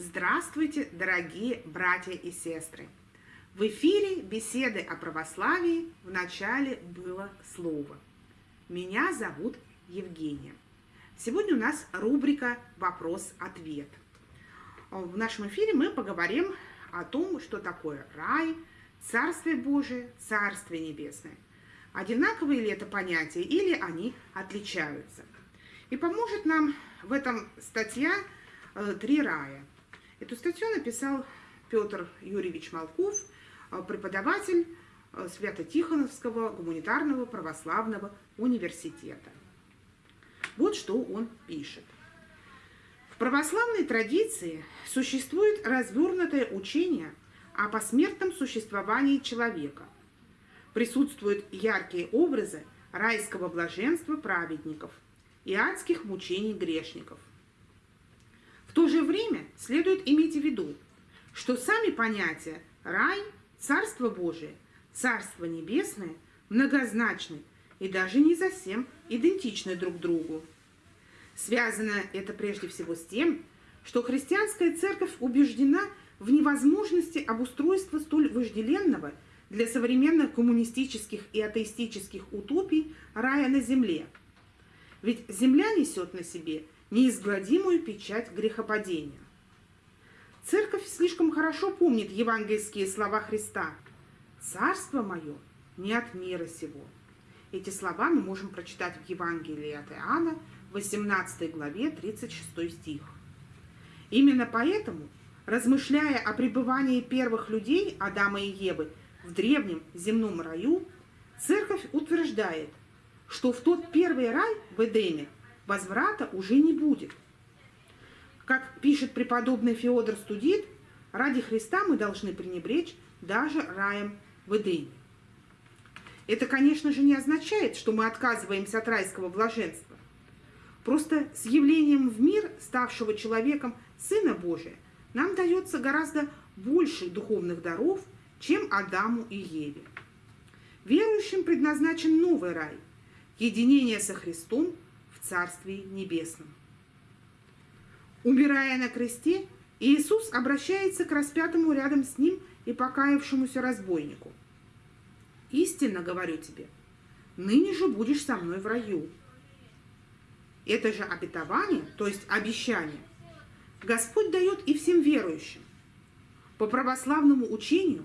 Здравствуйте, дорогие братья и сестры! В эфире беседы о православии в начале было слово. Меня зовут Евгения. Сегодня у нас рубрика «Вопрос-ответ». В нашем эфире мы поговорим о том, что такое рай, Царствие Божие, Царствие Небесное. Одинаковые ли это понятия или они отличаются? И поможет нам в этом статья э, «Три рая». Эту статью написал Петр Юрьевич Малков, э, преподаватель э, Свято-Тихоновского гуманитарного православного университета. Вот что он пишет. В православной традиции существует развернутое учение о посмертном существовании человека. Присутствуют яркие образы райского блаженства праведников и адских мучений грешников. То же время следует иметь в виду, что сами понятия рай, царство Божие, царство небесное многозначны и даже не совсем идентичны друг другу. Связано это прежде всего с тем, что христианская церковь убеждена в невозможности обустройства столь вожделенного для современных коммунистических и атеистических утопий рая на земле. Ведь земля несет на себе – неизгладимую печать грехопадения. Церковь слишком хорошо помнит евангельские слова Христа «Царство мое не от мира сего». Эти слова мы можем прочитать в Евангелии от Иоанна, 18 главе, 36 стих. Именно поэтому, размышляя о пребывании первых людей, Адама и Евы, в древнем земном раю, церковь утверждает, что в тот первый рай в Эдеме возврата уже не будет. Как пишет преподобный Феодор Студит, ради Христа мы должны пренебречь даже раем в Эдеме. Это, конечно же, не означает, что мы отказываемся от райского блаженства. Просто с явлением в мир, ставшего человеком Сына Божия, нам дается гораздо больше духовных даров, чем Адаму и Еве. Верующим предназначен новый рай, единение со Христом – в Царстве Небесном. Умирая на кресте, Иисус обращается к распятому рядом с ним и покаявшемуся разбойнику. «Истинно говорю тебе, ныне же будешь со мной в раю». Это же обетование, то есть обещание, Господь дает и всем верующим. По православному учению,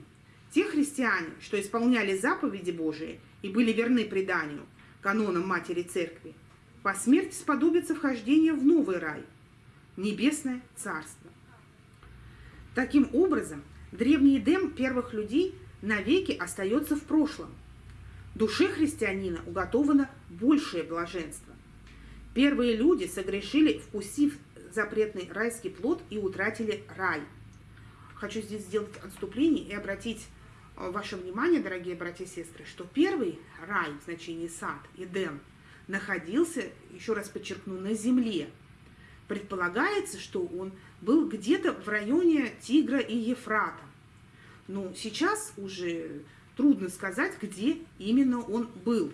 те христиане, что исполняли заповеди Божии и были верны преданию, канонам Матери Церкви, по смерти сподобится вхождение в новый рай, небесное царство. Таким образом, древний Эдем первых людей навеки остается в прошлом. Душе христианина уготовано большее блаженство. Первые люди согрешили, вкусив запретный райский плод и утратили рай. Хочу здесь сделать отступление и обратить э, ваше внимание, дорогие братья и сестры, что первый рай в значении сад, Эдем – находился, еще раз подчеркну, на земле. Предполагается, что он был где-то в районе Тигра и Ефрата. Но сейчас уже трудно сказать, где именно он был.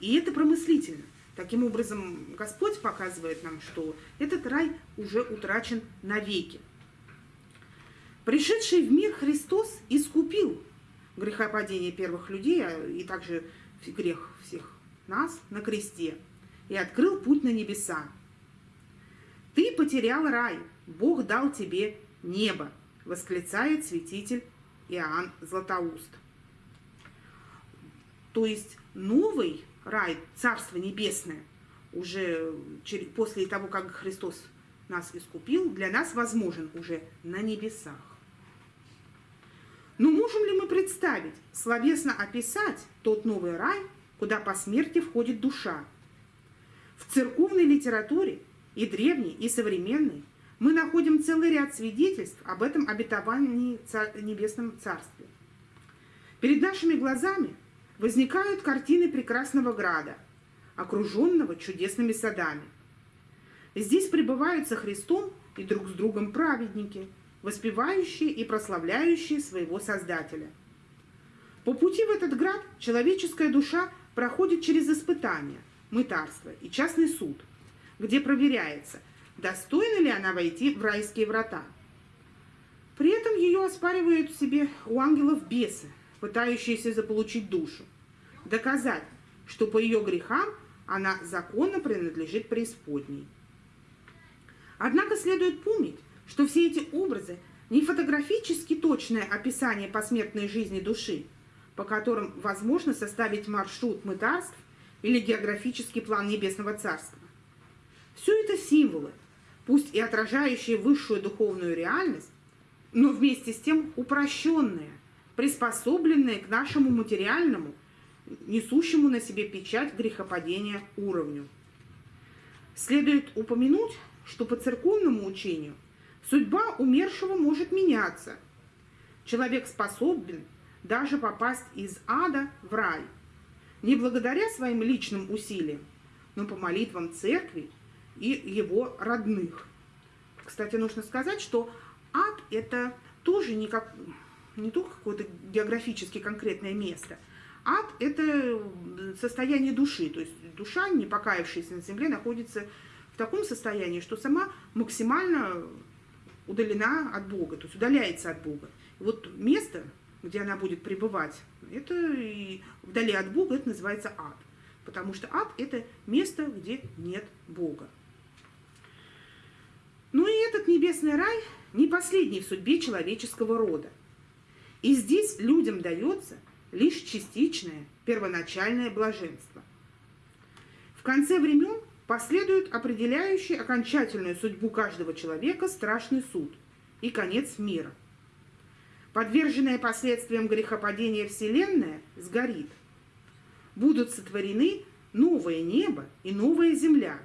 И это промыслительно. Таким образом, Господь показывает нам, что этот рай уже утрачен навеки. Пришедший в мир Христос искупил грехопадение первых людей, а и также грех всех нас на кресте и открыл путь на небеса. Ты потерял рай, Бог дал тебе небо, восклицает святитель Иоанн Златоуст. То есть новый рай, Царство Небесное, уже после того, как Христос нас искупил, для нас возможен уже на небесах. Но можем ли мы представить, словесно описать тот новый рай, куда по смерти входит душа. В церковной литературе и древней, и современной мы находим целый ряд свидетельств об этом обетовании цар... Небесном Царстве. Перед нашими глазами возникают картины прекрасного града, окруженного чудесными садами. Здесь пребывают со Христом и друг с другом праведники, воспевающие и прославляющие своего Создателя. По пути в этот град человеческая душа проходит через испытания, мытарство и частный суд, где проверяется, достойна ли она войти в райские врата. При этом ее оспаривают себе у ангелов бесы, пытающиеся заполучить душу, доказать, что по ее грехам она законно принадлежит преисподней. Однако следует помнить, что все эти образы не фотографически точное описание посмертной жизни души, по которым возможно составить маршрут мытарств или географический план Небесного Царства. Все это символы, пусть и отражающие высшую духовную реальность, но вместе с тем упрощенные, приспособленные к нашему материальному, несущему на себе печать грехопадения уровню. Следует упомянуть, что по церковному учению судьба умершего может меняться. Человек способен даже попасть из ада в рай, не благодаря своим личным усилиям, но по молитвам церкви и его родных. Кстати, нужно сказать, что ад – это тоже не, как, не только какое-то географически конкретное место. Ад – это состояние души, то есть душа, не покаявшаяся на земле, находится в таком состоянии, что сама максимально удалена от Бога, то есть удаляется от Бога. Вот место, где она будет пребывать, это и вдали от Бога, это называется ад. Потому что ад – это место, где нет Бога. Ну и этот небесный рай не последний в судьбе человеческого рода. И здесь людям дается лишь частичное, первоначальное блаженство. В конце времен последует определяющий окончательную судьбу каждого человека страшный суд и конец мира. Подверженная последствиям грехопадения Вселенная сгорит. Будут сотворены новое небо и новая земля.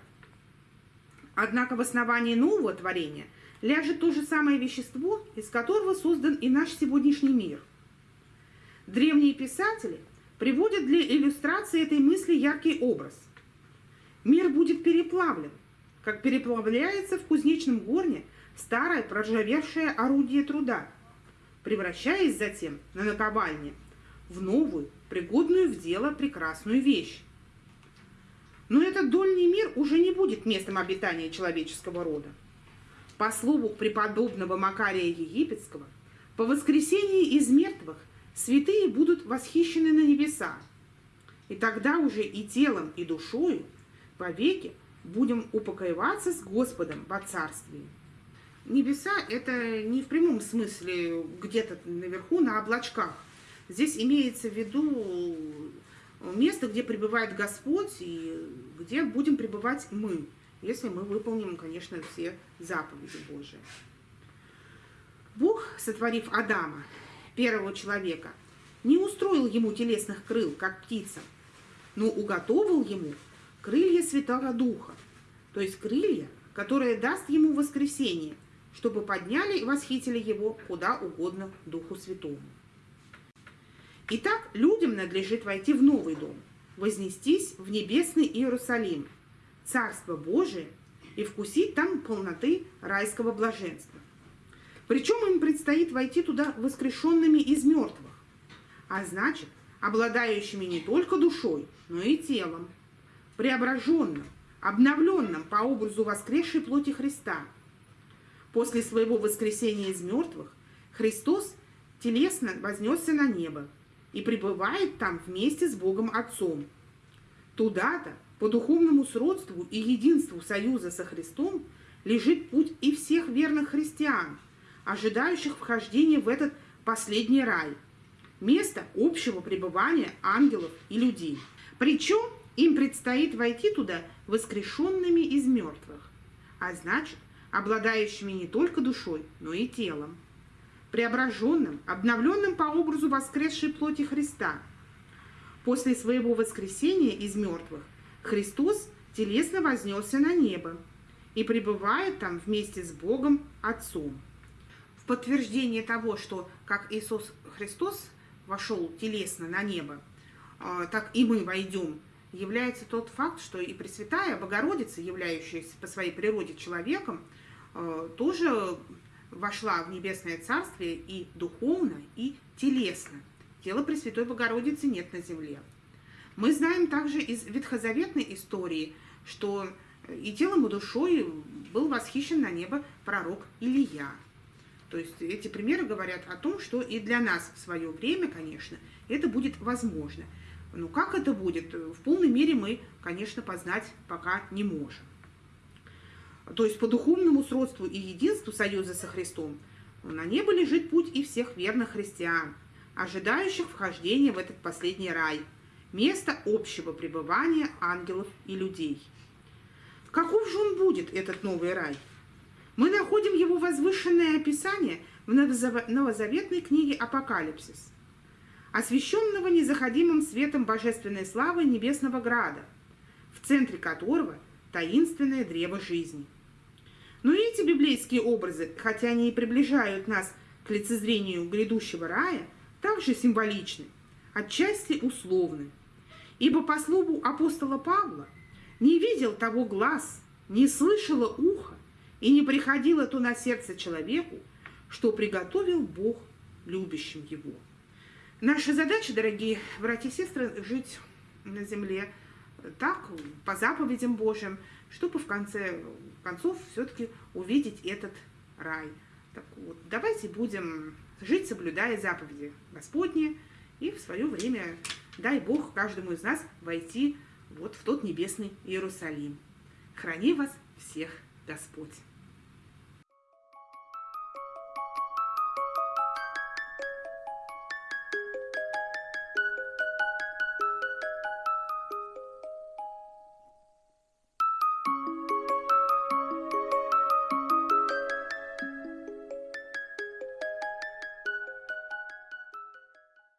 Однако в основании нового творения ляжет то же самое вещество, из которого создан и наш сегодняшний мир. Древние писатели приводят для иллюстрации этой мысли яркий образ – Мир будет переплавлен, как переплавляется в кузнечном горне старое проржавевшее орудие труда, превращаясь затем на наковальне в новую, пригодную в дело прекрасную вещь. Но этот дольний мир уже не будет местом обитания человеческого рода. По слову преподобного Макария Египетского, по воскресении из мертвых святые будут восхищены на небеса, и тогда уже и телом, и душою – веки будем упокоиваться с Господом во Царстве. Небеса – это не в прямом смысле где-то наверху на облачках. Здесь имеется в виду место, где пребывает Господь и где будем пребывать мы, если мы выполним, конечно, все заповеди Божии. Бог, сотворив Адама, первого человека, не устроил ему телесных крыл, как птица, но уготовил ему крылья Святого Духа, то есть крылья, которые даст ему воскресение, чтобы подняли и восхитили его куда угодно Духу Святому. Итак, людям надлежит войти в новый дом, вознестись в небесный Иерусалим, Царство Божие, и вкусить там полноты райского блаженства. Причем им предстоит войти туда воскрешенными из мертвых, а значит, обладающими не только душой, но и телом, преображенном, обновленном по образу воскресшей плоти Христа. После своего воскресения из мертвых Христос телесно вознесся на небо и пребывает там вместе с Богом Отцом. Туда-то, по духовному сродству и единству союза со Христом, лежит путь и всех верных христиан, ожидающих вхождения в этот последний рай, место общего пребывания ангелов и людей. Причем им предстоит войти туда воскрешенными из мертвых, а значит, обладающими не только душой, но и телом, преображенным, обновленным по образу воскресшей плоти Христа. После своего воскресения из мертвых Христос телесно вознесся на небо и пребывает там вместе с Богом Отцом. В подтверждение того, что как Иисус Христос вошел телесно на небо, а, так и мы войдем является тот факт, что и Пресвятая Богородица, являющаяся по своей природе человеком, э, тоже вошла в Небесное Царствие и духовно, и телесно. Тела Пресвятой Богородицы нет на земле. Мы знаем также из ветхозаветной истории, что и телом, и душой был восхищен на небо пророк Илия. То есть эти примеры говорят о том, что и для нас в свое время, конечно, это будет возможно. Но как это будет, в полной мере мы, конечно, познать пока не можем. То есть по духовному сродству и единству союза со Христом на небо лежит путь и всех верных христиан, ожидающих вхождения в этот последний рай, место общего пребывания ангелов и людей. Каков же он будет, этот новый рай? Мы находим его возвышенное описание в новозаветной книге «Апокалипсис», освещенного незаходимым светом божественной славы Небесного Града, в центре которого таинственное древо жизни – но эти библейские образы, хотя они и приближают нас к лицезрению грядущего рая, также символичны, отчасти условны. Ибо по слову апостола Павла не видел того глаз, не слышало ухо и не приходило то на сердце человеку, что приготовил Бог любящим его. Наша задача, дорогие братья и сестры, жить на земле так, по заповедям Божьим, чтобы в конце концов все-таки увидеть этот рай. Так вот, давайте будем жить, соблюдая заповеди Господни, и в свое время, дай Бог каждому из нас войти вот в тот небесный Иерусалим. Храни вас всех Господь!